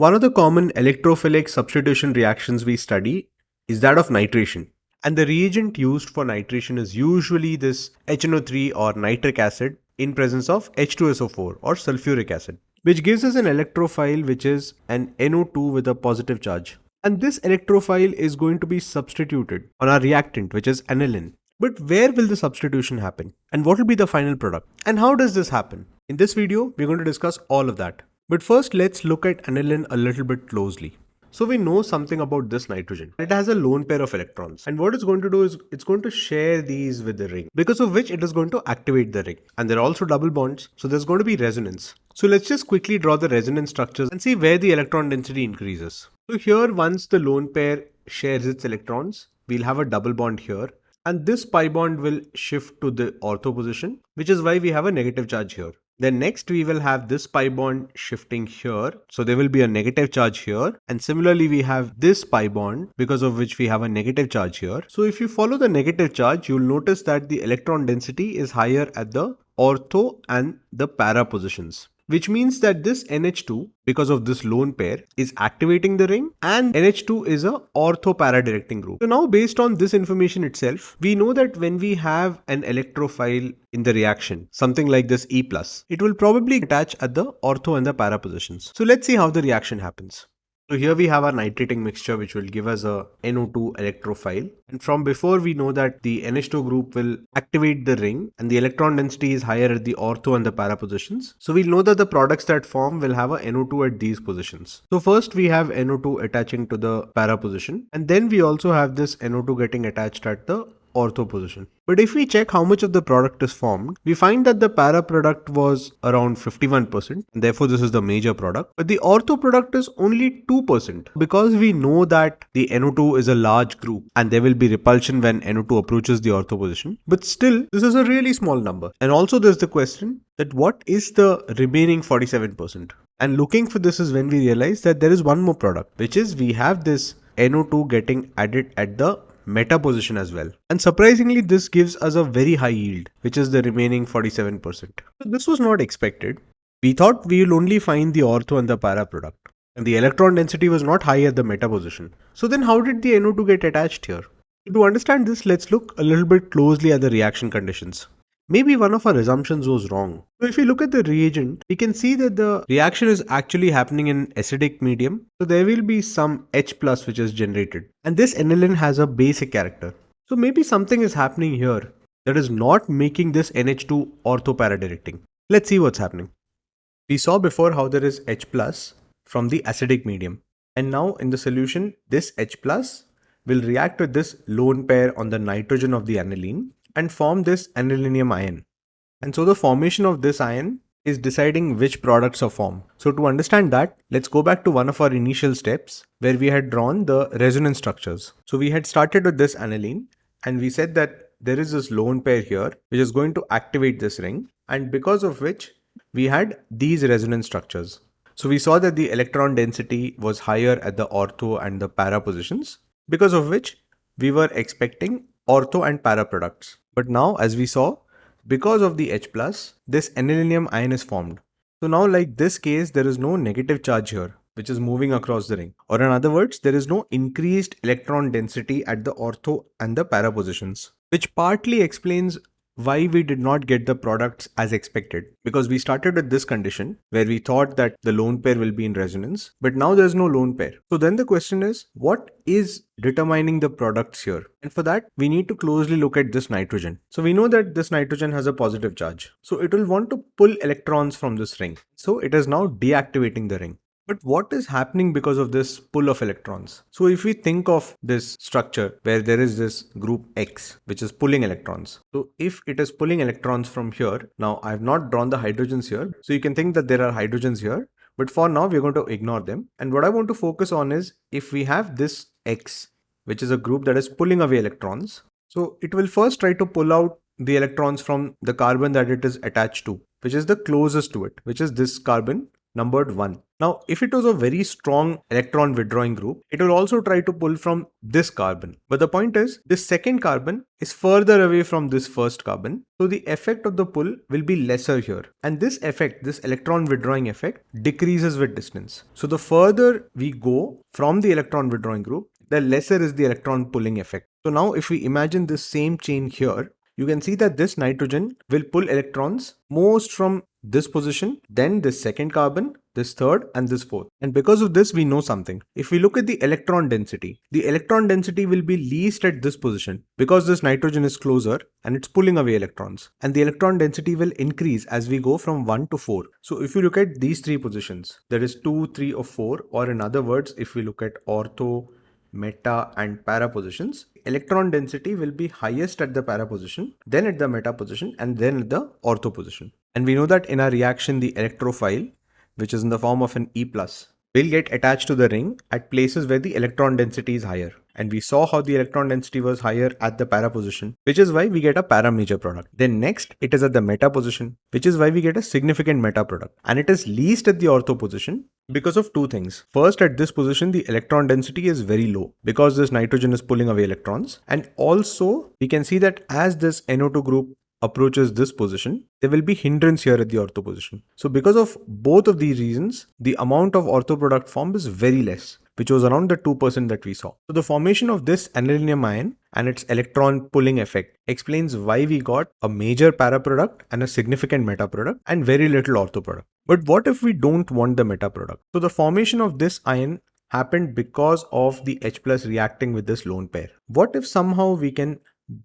One of the common electrophilic substitution reactions we study is that of nitration. And the reagent used for nitration is usually this HNO3 or nitric acid in presence of H2SO4 or sulfuric acid, which gives us an electrophile which is an NO2 with a positive charge. And this electrophile is going to be substituted on our reactant which is aniline. But where will the substitution happen? And what will be the final product? And how does this happen? In this video, we're going to discuss all of that. But first let's look at aniline a little bit closely. So we know something about this nitrogen. It has a lone pair of electrons. And what it's going to do is it's going to share these with the ring because of which it is going to activate the ring. And there are also double bonds. So there's going to be resonance. So let's just quickly draw the resonance structures and see where the electron density increases. So here once the lone pair shares its electrons, we'll have a double bond here. And this pi bond will shift to the ortho position, which is why we have a negative charge here. Then next we will have this pi bond shifting here. So there will be a negative charge here. And similarly, we have this pi bond because of which we have a negative charge here. So if you follow the negative charge, you'll notice that the electron density is higher at the ortho and the para positions which means that this NH2 because of this lone pair is activating the ring and NH2 is a ortho para directing group. So now based on this information itself, we know that when we have an electrophile in the reaction, something like this E+, it will probably attach at the ortho and the para positions. So let's see how the reaction happens. So here we have our nitrating mixture which will give us a NO2 electrophile and from before we know that the NH2 group will activate the ring and the electron density is higher at the ortho and the para positions. So we'll know that the products that form will have a NO2 at these positions. So first we have NO2 attaching to the para position and then we also have this NO2 getting attached at the ortho position. But if we check how much of the product is formed, we find that the para product was around 51%, therefore this is the major product. But the ortho product is only 2% because we know that the NO2 is a large group and there will be repulsion when NO2 approaches the ortho position. But still, this is a really small number. And also there's the question that what is the remaining 47%? And looking for this is when we realize that there is one more product, which is we have this NO2 getting added at the meta position as well. And surprisingly, this gives us a very high yield, which is the remaining 47%. So this was not expected. We thought we will only find the ortho and the para product. And the electron density was not high at the meta position. So then how did the NO2 get attached here? To understand this, let's look a little bit closely at the reaction conditions maybe one of our assumptions was wrong. So if we look at the reagent, we can see that the reaction is actually happening in acidic medium. So there will be some H plus which is generated. And this aniline has a basic character. So maybe something is happening here that is not making this NH2 ortho-para-directing. Let's see what's happening. We saw before how there is H plus from the acidic medium. And now in the solution, this H plus will react with this lone pair on the nitrogen of the aniline and form this anilinium ion. And so the formation of this ion is deciding which products are formed. So to understand that, let's go back to one of our initial steps where we had drawn the resonance structures. So we had started with this aniline and we said that there is this lone pair here which is going to activate this ring and because of which we had these resonance structures. So we saw that the electron density was higher at the ortho and the para positions because of which we were expecting ortho and para products. But now as we saw, because of the H+, this anilinium ion is formed. So now like this case, there is no negative charge here, which is moving across the ring. Or in other words, there is no increased electron density at the ortho and the para positions, which partly explains why we did not get the products as expected. Because we started with this condition where we thought that the lone pair will be in resonance but now there's no lone pair. So then the question is what is determining the products here? And for that we need to closely look at this nitrogen. So we know that this nitrogen has a positive charge. So it will want to pull electrons from this ring. So it is now deactivating the ring but what is happening because of this pull of electrons? So if we think of this structure where there is this group X, which is pulling electrons. So if it is pulling electrons from here, now I have not drawn the hydrogens here. So you can think that there are hydrogens here, but for now we're going to ignore them. And what I want to focus on is if we have this X, which is a group that is pulling away electrons. So it will first try to pull out the electrons from the carbon that it is attached to, which is the closest to it, which is this carbon numbered 1. Now, if it was a very strong electron withdrawing group, it will also try to pull from this carbon. But the point is, this second carbon is further away from this first carbon. So the effect of the pull will be lesser here. And this effect, this electron withdrawing effect, decreases with distance. So the further we go from the electron withdrawing group, the lesser is the electron pulling effect. So now if we imagine this same chain here, you can see that this nitrogen will pull electrons most from this position, then this second carbon, this third and this fourth. And because of this, we know something. If we look at the electron density, the electron density will be least at this position because this nitrogen is closer and it's pulling away electrons. And the electron density will increase as we go from 1 to 4. So if you look at these three positions, there is 2, 3 or 4 or in other words, if we look at ortho, meta and para positions, electron density will be highest at the para position, then at the meta position and then at the ortho position. And we know that in our reaction, the electrophile, which is in the form of an E+, will get attached to the ring at places where the electron density is higher. And we saw how the electron density was higher at the para position, which is why we get a para major product. Then next, it is at the meta position, which is why we get a significant meta product. And it is least at the ortho position because of two things. First, at this position, the electron density is very low because this nitrogen is pulling away electrons. And also, we can see that as this NO2 group approaches this position, there will be hindrance here at the ortho position. So because of both of these reasons, the amount of ortho product formed is very less, which was around the 2% that we saw. So the formation of this aniline ion and its electron pulling effect explains why we got a major para product and a significant meta product and very little ortho product. But what if we don't want the meta product? So the formation of this ion happened because of the H plus reacting with this lone pair. What if somehow we can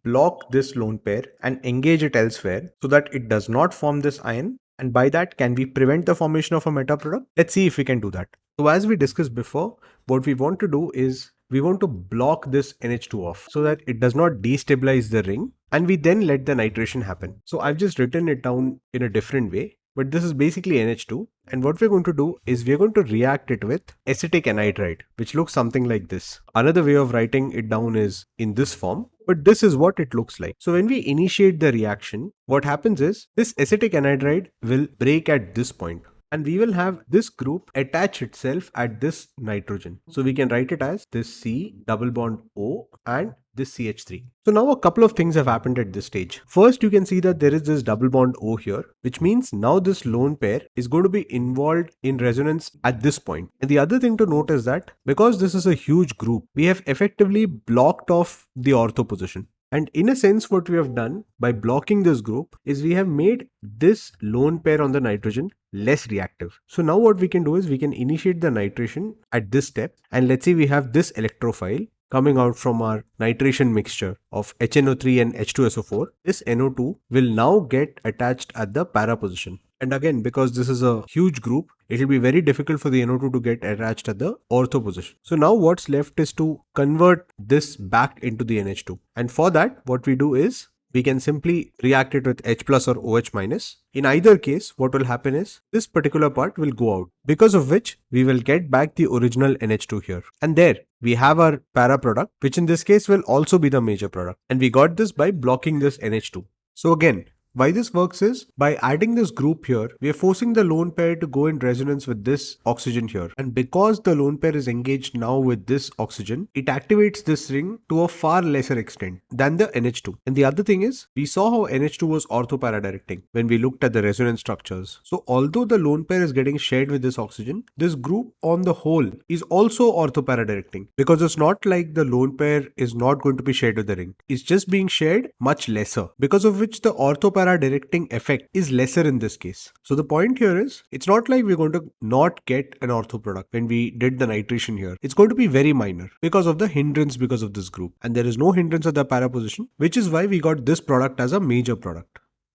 block this lone pair and engage it elsewhere so that it does not form this ion and by that can we prevent the formation of a meta product let's see if we can do that so as we discussed before what we want to do is we want to block this NH2 off so that it does not destabilize the ring and we then let the nitration happen. So I've just written it down in a different way but this is basically NH2 and what we're going to do is we're going to react it with acetic anhydride which looks something like this. Another way of writing it down is in this form but this is what it looks like. So when we initiate the reaction, what happens is this acetic anhydride will break at this point and we will have this group attach itself at this nitrogen. So we can write it as this C double bond O and this CH3. So now a couple of things have happened at this stage. First, you can see that there is this double bond O here, which means now this lone pair is going to be involved in resonance at this point. And the other thing to note is that because this is a huge group, we have effectively blocked off the ortho position. And in a sense, what we have done by blocking this group is we have made this lone pair on the nitrogen less reactive. So now what we can do is we can initiate the nitration at this step and let's say we have this electrophile coming out from our nitration mixture of HNO3 and H2SO4, this NO2 will now get attached at the para position. And again, because this is a huge group, it will be very difficult for the NO2 to get attached at the ortho position. So now what's left is to convert this back into the NH2. And for that, what we do is we can simply react it with H plus or OH minus. In either case, what will happen is this particular part will go out because of which we will get back the original NH2 here. And there we have our para product, which in this case will also be the major product. And we got this by blocking this NH2. So again, why this works is by adding this group here, we are forcing the lone pair to go in resonance with this oxygen here. And because the lone pair is engaged now with this oxygen, it activates this ring to a far lesser extent than the NH2. And the other thing is, we saw how NH2 was orthoparadirecting when we looked at the resonance structures. So although the lone pair is getting shared with this oxygen, this group on the whole is also orthoparadirecting because it's not like the lone pair is not going to be shared with the ring. It's just being shared much lesser because of which the orthoparadirecting directing effect is lesser in this case. So the point here is it's not like we're going to not get an ortho product when we did the nitration here. It's going to be very minor because of the hindrance because of this group and there is no hindrance at the para position which is why we got this product as a major product.